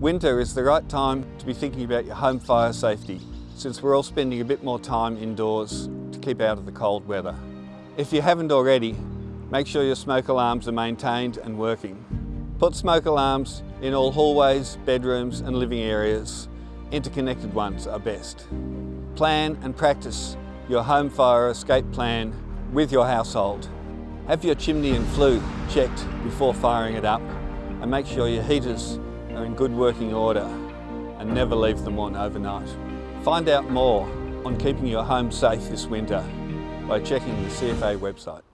Winter is the right time to be thinking about your home fire safety since we're all spending a bit more time indoors to keep out of the cold weather. If you haven't already, make sure your smoke alarms are maintained and working. Put smoke alarms in all hallways, bedrooms and living areas. Interconnected ones are best. Plan and practice your home fire escape plan with your household. Have your chimney and flue checked before firing it up and make sure your heaters are in good working order and never leave them on overnight. Find out more on keeping your home safe this winter by checking the CFA website.